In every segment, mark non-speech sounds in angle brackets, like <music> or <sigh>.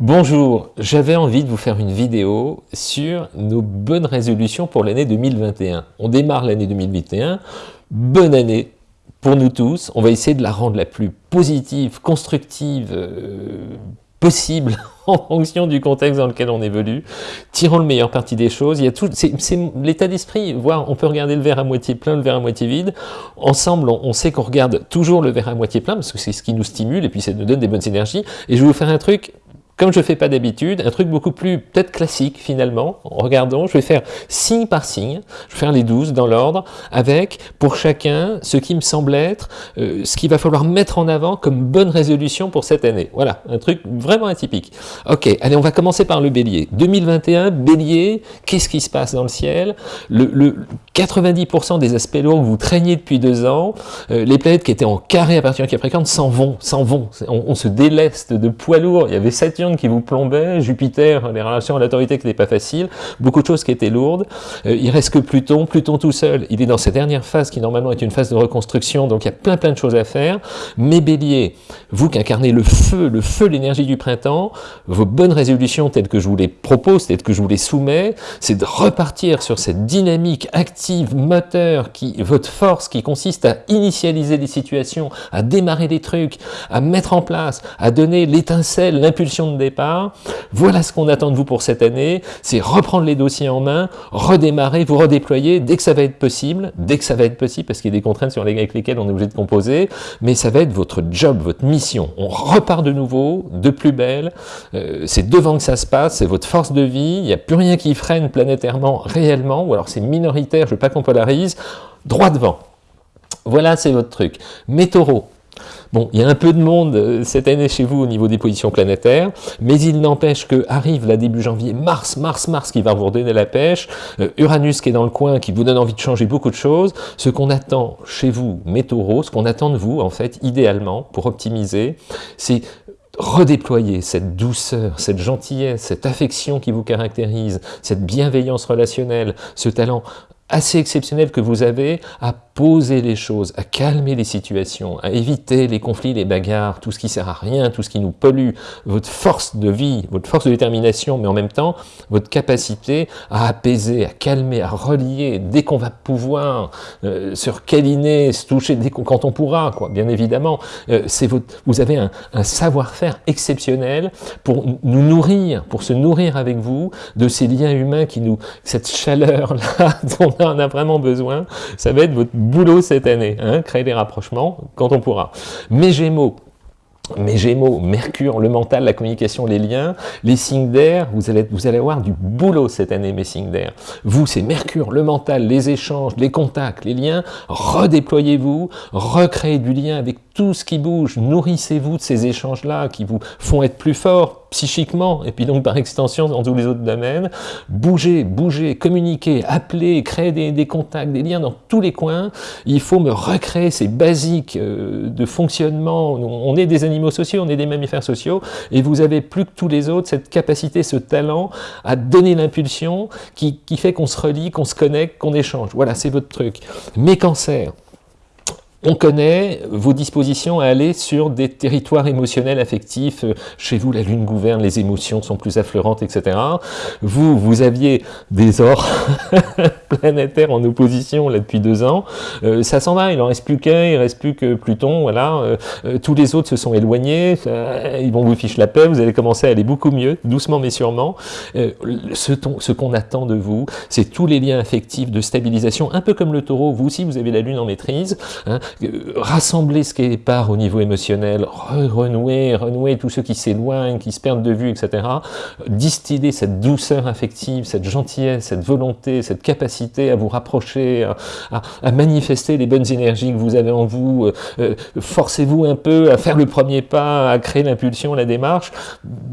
Bonjour, j'avais envie de vous faire une vidéo sur nos bonnes résolutions pour l'année 2021. On démarre l'année 2021, bonne année pour nous tous, on va essayer de la rendre la plus positive, constructive euh, possible <laughs> en fonction du contexte dans lequel on évolue, tirons le meilleur parti des choses, c'est l'état d'esprit, on peut regarder le verre à moitié plein, le verre à moitié vide, ensemble on, on sait qu'on regarde toujours le verre à moitié plein, parce que c'est ce qui nous stimule, et puis ça nous donne des bonnes énergies, et je vais vous faire un truc comme je ne fais pas d'habitude, un truc beaucoup plus peut-être classique finalement. Regardons, je vais faire signe par signe, je vais faire les 12 dans l'ordre, avec pour chacun ce qui me semble être euh, ce qu'il va falloir mettre en avant comme bonne résolution pour cette année. Voilà, un truc vraiment atypique. Ok, allez, on va commencer par le bélier. 2021, bélier, qu'est-ce qui se passe dans le ciel? Le, 90% des aspects lourds que vous traîniez depuis deux ans, euh, les planètes qui étaient en carré à partir de Capricorne s'en vont, s'en vont. On, on, se déleste de poids lourds. Il y avait Saturne qui vous plombait, Jupiter, les relations à l'autorité qui n'étaient pas faciles, beaucoup de choses qui étaient lourdes. Euh, il reste que Pluton, Pluton tout seul, il est dans sa dernière phase qui normalement est une phase de reconstruction, donc il y a plein plein de choses à faire. Mais Bélier, vous qui incarnez le feu, le feu, l'énergie du printemps, vos bonnes résolutions telles que je vous les propose, telles que je vous les soumets, c'est de repartir sur cette dynamique active, moteur, qui, votre force qui consiste à initialiser les situations, à démarrer des trucs, à mettre en place, à donner l'étincelle, l'impulsion de départ. Voilà ce qu'on attend de vous pour cette année, c'est reprendre les dossiers en main, redémarrer, vous redéployer dès que ça va être possible, dès que ça va être possible, parce qu'il y a des contraintes sur avec lesquelles on est obligé de composer, mais ça va être votre job, votre mission. On repart de nouveau, de plus belle, euh, c'est devant que ça se passe, c'est votre force de vie, il n'y a plus rien qui freine planétairement réellement, ou alors c'est minoritaire, je veux pas qu'on polarise, droit devant. Voilà, c'est votre truc. Mes taureaux, Bon, il y a un peu de monde euh, cette année chez vous au niveau des positions planétaires, mais il n'empêche que arrive là début janvier, Mars, Mars, Mars qui va vous redonner la pêche, euh, Uranus qui est dans le coin, qui vous donne envie de changer beaucoup de choses. Ce qu'on attend chez vous, mes taureaux, ce qu'on attend de vous, en fait, idéalement, pour optimiser, c'est redéployer cette douceur, cette gentillesse, cette affection qui vous caractérise, cette bienveillance relationnelle, ce talent assez exceptionnel que vous avez à poser les choses, à calmer les situations, à éviter les conflits, les bagarres, tout ce qui sert à rien, tout ce qui nous pollue, votre force de vie, votre force de détermination, mais en même temps, votre capacité à apaiser, à calmer, à relier, dès qu'on va pouvoir, euh, sur câliner, se toucher, dès quand on pourra, quoi, bien évidemment. Euh, votre, vous avez un, un savoir-faire exceptionnel pour nous nourrir, pour se nourrir avec vous de ces liens humains qui nous, cette chaleur-là <laughs> <laughs> on a vraiment besoin, ça va être votre boulot cette année, hein, créer des rapprochements quand on pourra. Mes Gémeaux, mes Gémeaux, Mercure, le mental, la communication, les liens, les signes d'air, vous allez, vous allez avoir du boulot cette année, mes signes d'air. Vous, c'est Mercure, le mental, les échanges, les contacts, les liens, redéployez-vous, recréez du lien avec tout ce qui bouge, nourrissez-vous de ces échanges-là qui vous font être plus fort psychiquement, et puis donc par extension dans tous les autres domaines. Bougez, bougez, communiquez, appelez, créez des, contacts, des liens dans tous les coins. Il faut me recréer ces basiques euh, de fonctionnement. On est des animaux sociaux, on est des mammifères sociaux, et vous avez plus que tous les autres cette capacité, ce talent à donner l'impulsion qui, qui fait qu'on se relie, qu'on se connecte, qu'on échange. Voilà, c'est votre truc. Mes cancers, on connaît vos dispositions à aller sur des territoires émotionnels, affectifs. Chez vous, la lune gouverne, les émotions sont plus affleurantes, etc. Vous, vous aviez des ors <laughs> <laughs> planétaires en opposition là depuis deux ans. Euh, ça s'en va, il en reste plus qu'un, il reste plus que Pluton, voilà. Euh, euh, tous les autres se sont éloignés, ils vont vous ficher la paix, vous allez commencer à aller beaucoup mieux, doucement mais sûrement. ce, ce qu'on attend de vous, c'est tous les liens affectifs de stabilisation, un peu comme le taureau, vous aussi vous avez la lune en maîtrise, hein, rassembler ce qui est part au niveau émotionnel, renouer, renouer tous ceux qui s'éloignent, qui se perdent de vue, etc. Distiller cette douceur affective, cette gentillesse, cette volonté, cette capacité à vous rapprocher, à, manifester les bonnes énergies que vous avez en vous. Euh, euh, forcez-vous un peu à faire le premier pas, à créer l'impulsion, la démarche.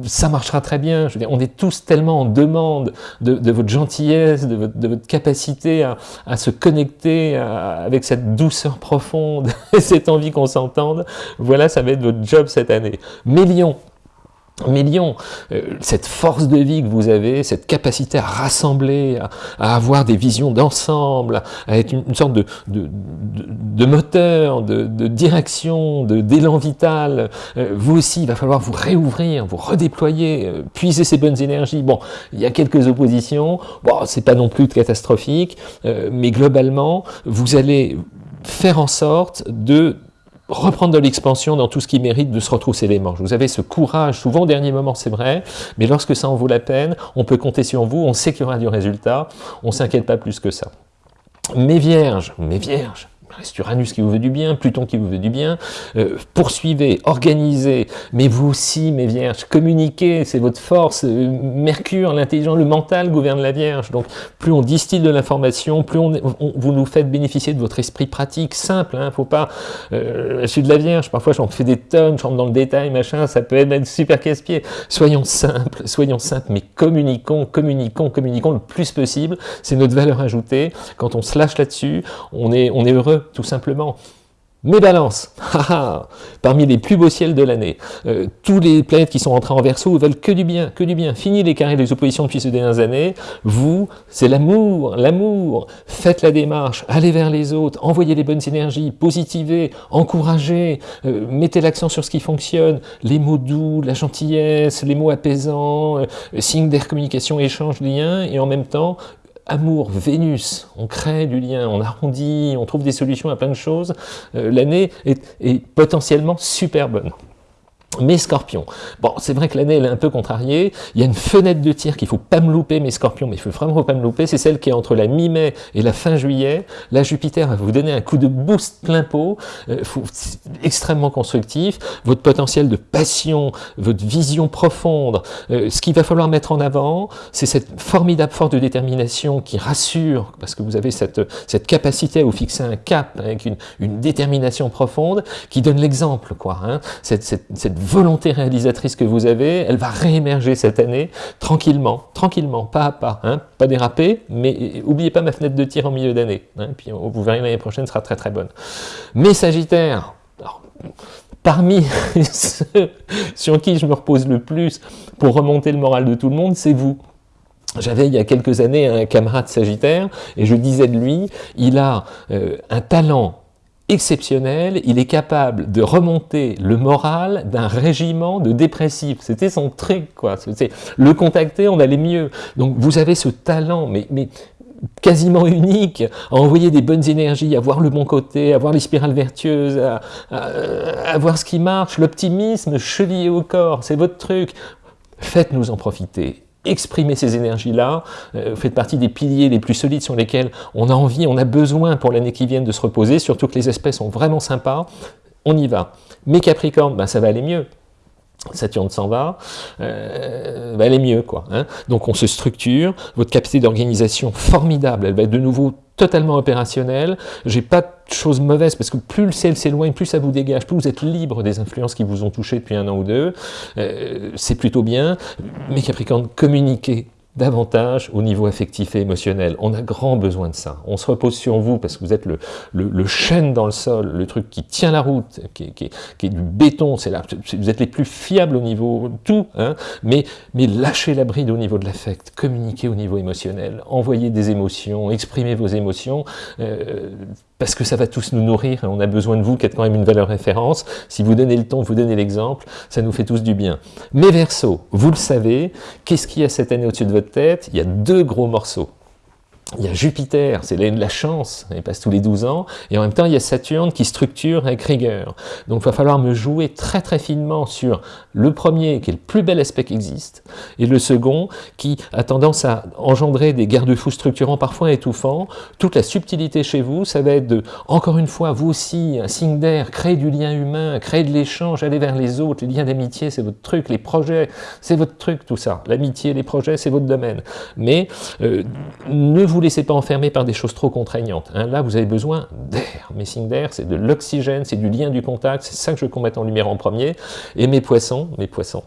Ça marchera très bien. On est tous tellement en demande de, votre gentillesse, de votre, capacité à, se connecter avec cette douceur profonde <laughs> et cette envie qu'on s'entende, voilà, ça va être votre job cette année. Mais Mais Lion, euh, cette force de vie que vous avez, cette capacité à rassembler, à, avoir des visions d'ensemble, à être une, sorte de, de, moteur, de, direction, d'élan vital, euh, vous aussi, il va falloir vous réouvrir, vous redéployer, euh, puiser ces bonnes énergies. Bon, il y a quelques oppositions, bon, c'est pas non plus catastrophique, mais globalement, vous allez faire en sorte de reprendre de l'expansion dans tout ce qui mérite de se retrousser les manches. Vous avez ce courage, souvent au dernier moment c'est vrai, mais lorsque ça en vaut la peine, on peut compter sur vous, on sait qu'il y aura du résultat, on s'inquiète pas plus que ça. Mes vierges, mes vierges, c'est Uranus qui vous veut du bien, Pluton qui vous veut du bien, euh, poursuivez, organisez, mais vous aussi, mes vierges, communiquez, c'est votre force, euh, Mercure, l'intelligence, le mental gouverne la vierge, donc plus on distille de l'information, plus on, vous nous faites bénéficier de votre esprit pratique, simple, hein, faut pas, euh, je suis de la vierge, parfois j'en fais des tonnes, je rentre dans le détail, machin, ça peut être super casse-pied, soyons simples, soyons simples, mais communiquons, communiquons, communiquons le plus possible, c'est notre valeur ajoutée, quand on se lâche là-dessus, on est, on est heureux, tout simplement. Mes balances, <laughs> parmi les plus beaux ciels de l'année, euh, tous les planètes qui sont entrées en verso veulent que du bien, que du bien. Fini les carrés les oppositions depuis ces dernières années. Vous, c'est l'amour, l'amour. Faites la démarche, allez vers les autres, envoyez les bonnes énergies, positivez, encouragez, euh, mettez l'accent sur ce qui fonctionne, les mots doux, la gentillesse, les mots apaisants, euh, signes d'air, communication, échange, lien, et en même temps, amour, Vénus, on crée du lien, on arrondit, on trouve des solutions à plein de choses, euh, l'année est, est potentiellement super bonne. Mes scorpions, bon c'est vrai que l'année elle est un peu contrariée, il y a une fenêtre de tir qu'il faut pas me louper mes scorpions, mais il faut vraiment pas me louper, c'est celle qui est entre la mi-mai et la fin juillet, là Jupiter va vous donner un coup de boost plein pot, euh, extrêmement constructif, votre potentiel de passion, votre vision profonde, euh, ce qu'il va falloir mettre en avant, c'est cette formidable force de détermination qui rassure, parce que vous avez cette, cette capacité à vous fixer un cap avec une, détermination profonde, qui donne l'exemple, quoi, hein, cette volonté réalisatrice que vous avez, elle va réémerger cette année, tranquillement, tranquillement, pas à pas, hein, pas déraper, mais n'oubliez pas ma fenêtre de tir en milieu d'année, hein, puis vous verrez l'année prochaine sera très très bonne. Mais Sagittaire, parmi <laughs> ceux sur qui je me repose le plus pour remonter le moral de tout le monde, c'est vous. J'avais il y a quelques années un camarade Sagittaire, et je disais de lui, il a euh, un talent exceptionnel, il est capable de remonter le moral d'un régiment de dépressifs. C'était son truc, quoi. Le contacter, on allait mieux. Donc vous avez ce talent, mais, mais quasiment unique, à envoyer des bonnes énergies, à voir le bon côté, à voir les spirales vertueuses, à, à voir ce qui marche, l'optimisme chevillé au corps, c'est votre truc. Faites-nous en profiter exprimer ces énergies-là, euh, vous faites partie des piliers les plus solides sur lesquels on a envie, on a besoin pour l'année qui vient de se reposer, surtout que les espèces sont vraiment sympas, on y va. Mais Capricorne, ben, ça va aller mieux. Saturne s'en va, euh, va aller mieux. quoi. Hein. Donc on se structure, votre capacité d'organisation formidable, elle va être de nouveau totalement opérationnelle. J'ai pas de choses mauvaises parce que plus le ciel s'éloigne, plus ça vous dégage, plus vous êtes libre des influences qui vous ont touché depuis un an ou deux. Euh, c'est plutôt bien. Mais Capricorne, communiquez davantage au niveau affectif et émotionnel. On a grand besoin de ça. On se repose sur vous parce que vous êtes le, le, chêne dans le sol, le truc qui tient la route, qui, qui, qui est du béton, c'est là, vous êtes les plus fiables au niveau tout, hein, mais, mais lâchez la bride au niveau de l'affect, communiquez au niveau émotionnel, envoyez des émotions, exprimez vos émotions, euh, parce que ça va tous nous nourrir on a besoin de vous qui êtes quand même une valeur référence. Si vous donnez le ton, vous donnez l'exemple, ça nous fait tous du bien. Mais Verseau, vous le savez, qu'est-ce qu'il y a cette année au-dessus de votre tête Il y a deux gros morceaux il y a Jupiter, c'est l'année de la chance, il passe tous les 12 ans, et en même temps il y a Saturne qui structure avec rigueur. Donc il va falloir me jouer très très finement sur le premier qui est le plus bel aspect qui existe, et le second qui a tendance à engendrer des garde-fous structurants parfois étouffants. Toute la subtilité chez vous, ça va être de, encore une fois, vous aussi, un signe d'air, créer du lien humain, créer de l'échange, aller vers les autres, les liens d'amitié, c'est votre truc, les projets, c'est votre truc tout ça. L'amitié, les projets, c'est votre domaine. Mais euh, ne laissez pas enfermer par des choses trop contraignantes. Hein. Là, vous avez besoin d'air. Mes signes d'air, c'est de l'oxygène, c'est du lien du contact, c'est ça que je veux qu'on mette en lumière en premier. Et mes poissons, mes poissons,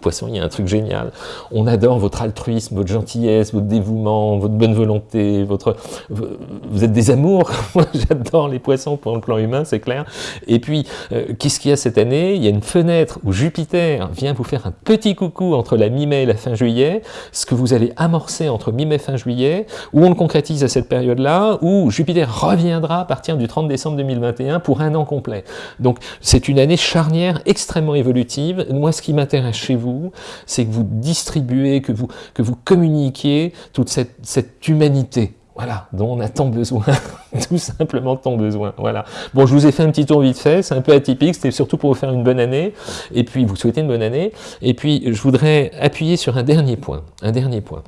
Poisson, il y a un truc génial. On adore votre altruisme, votre gentillesse, votre dévouement, votre bonne volonté, votre... Vous êtes des amours. <laughs> Moi, j'adore les poissons pour le plan humain, c'est clair. Et puis, euh, qu'est-ce qu'il y a cette année? Il y a une fenêtre où Jupiter vient vous faire un petit coucou entre la mi-mai et la fin juillet, ce que vous allez amorcer entre mi-mai et fin juillet, où on le concrétise à cette période-là, où Jupiter reviendra à partir du 30 décembre 2021 pour un an complet. Donc, c'est une année charnière extrêmement évolutive. Moi, ce qui m'intéresse vous, c'est que vous distribuez, que vous, que vous communiquiez toute cette, humanité, voilà, dont on a tant besoin, <laughs> tout simplement tant besoin, voilà. Bon, je vous ai fait un petit tour vite fait, c'est un peu atypique, c'était surtout pour vous faire une bonne année, et puis vous souhaitez une bonne année, et puis je voudrais appuyer sur un dernier point, un dernier point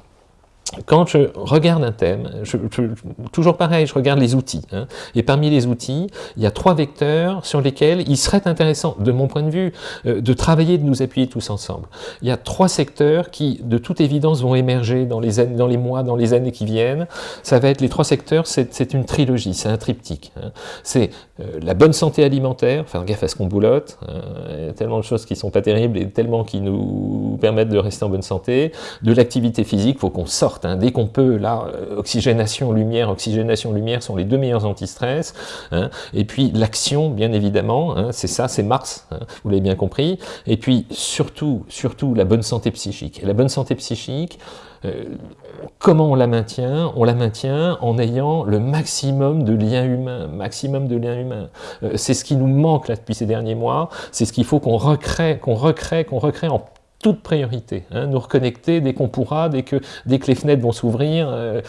quand je regarde un thème, toujours pareil, je regarde les outils. Hein. et parmi les outils, il y a trois vecteurs sur lesquels il serait intéressant, de mon point de vue, euh, de travailler, de nous appuyer tous ensemble. Il y a trois secteurs qui, de toute évidence, vont émerger dans les, années, dans les mois, dans les années qui viennent. Ça va être les trois secteurs, c'est une trilogie, c'est un triptyque. Hein. C'est euh, la bonne santé alimentaire, faire gaffe à ce qu'on boulotte. Hein. Il y a tellement de choses qui sont pas terribles et tellement qui nous permettent de rester en bonne santé. De l'activité physique, faut qu'on sorte Hein. Dès qu'on peut, là, euh, oxygénation, lumière, oxygénation, lumière sont les deux meilleurs anti-stress. Hein. Et puis l'action, bien évidemment, hein, c'est ça, c'est Mars, vous l'avez bien compris. Et puis surtout, surtout la bonne santé psychique. Et la bonne santé psychique, euh, comment on la maintient? On la maintient en ayant le maximum de liens humains, maximum de liens humains. Euh, c'est ce qui nous manque là depuis ces derniers mois, c'est ce qu'il faut qu'on recrée, qu'on recrée, qu'on recrée en toute priorité, hein, nous reconnecter dès qu'on pourra, dès que, dès que les fenêtres vont s'ouvrir. Euh,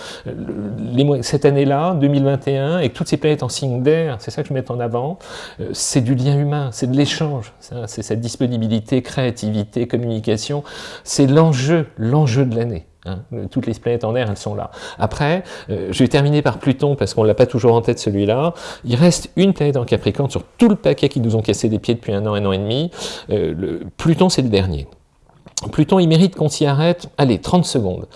cette année-là, 2021, et toutes ces planètes en signe d'air, c'est ça que je mets en avant, euh, c'est du lien humain, c'est de l'échange, c'est cette disponibilité, créativité, communication, c'est l'enjeu, l'enjeu de l'année. Hein. Toutes les planètes en air, elles sont là. Après, euh, je vais terminer par Pluton, parce qu'on ne l'a pas toujours en tête celui-là. Il reste une planète en Capricorne sur tout le paquet qui nous ont cassé des pieds depuis un an, un an et demi. le, Pluton, c'est le dernier. Pluton, il mérite qu'on s'y arrête, allez, 30 secondes.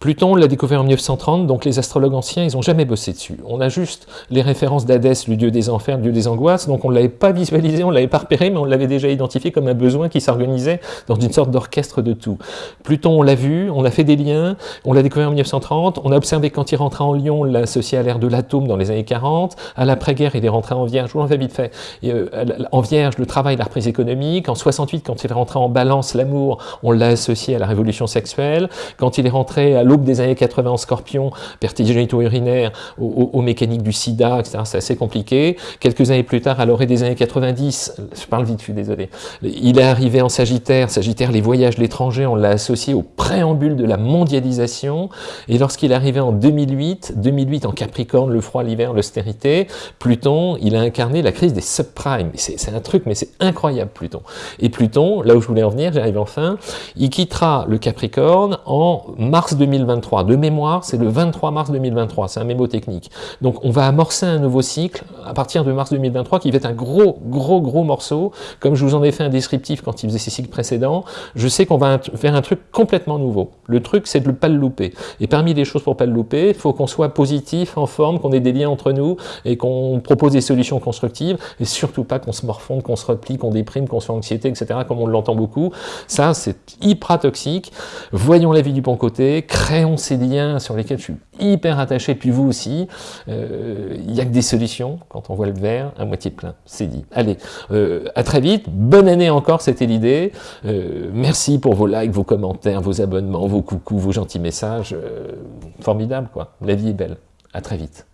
Pluton, on l'a découvert en 1930, donc les astrologues anciens, ils n'ont jamais bossé dessus. On a juste les références d'Hadès, le dieu des enfers, le dieu des angoisses, donc on ne l'avait pas visualisé, on ne l'avait pas repéré, mais on l'avait déjà identifié comme un besoin qui s'organisait dans une sorte d'orchestre de tout. Pluton, on l'a vu, on a fait des liens, on l'a découvert en 1930, on a observé quand il rentrait en Lion, on l'a associé à l'ère de l'atome dans les années 40, à l'après-guerre, il est rentré en Vierge, vous l'en fais vite fait, euh, en Vierge, le travail, la reprise économique, en 68, quand il est rentré en Balance, l'amour, on l'a associé à la révolution sexuelle, quand il est rentré à l'aube des années 80 en scorpion, perte urinaire aux, mécaniques du sida, etc. C'est assez compliqué. Quelques années plus tard, à l'orée des années 90, je parle vite, je suis désolé, il est arrivé en Sagittaire. Sagittaire, les voyages, l'étranger, on l'a associé au préambule de la mondialisation. Et lorsqu'il est arrivé en 2008, 2008 en Capricorne, le froid, l'hiver, l'austérité, Pluton, il a incarné la crise des subprimes. C'est un truc, mais c'est incroyable, Pluton. Et Pluton, là où je voulais en venir, j'arrive enfin, il quittera le Capricorne en mars 2023 de mémoire, c'est le 23 mars 2023, c'est un mémo technique. Donc on va amorcer un nouveau cycle à partir de mars 2023 qui va être un gros, gros, gros morceau. Comme je vous en ai fait un descriptif quand il faisait ces cycles précédents, je sais qu'on va faire un truc complètement nouveau. Le truc, c'est de ne pas le louper. Et parmi les choses pour pas le louper, il faut qu'on soit positif, en forme, qu'on ait des liens entre nous et qu'on propose des solutions constructives et surtout pas qu'on se morfonde, qu'on se replie, qu'on déprime, qu'on soit anxiété, etc. comme on l'entend beaucoup. Ça, c'est hyper toxique. Voyons la vie du bon côté, créons ces liens sur lesquels je suis hyper attaché, puis vous aussi, euh, il n'y a que des solutions quand on voit le verre à moitié plein, c'est dit. Allez, euh, à très vite, bonne année encore, c'était l'idée. Euh, merci pour vos likes, vos commentaires, vos abonnements, vos coucous, vos gentils messages. formidable, quoi. La vie est belle. À très vite.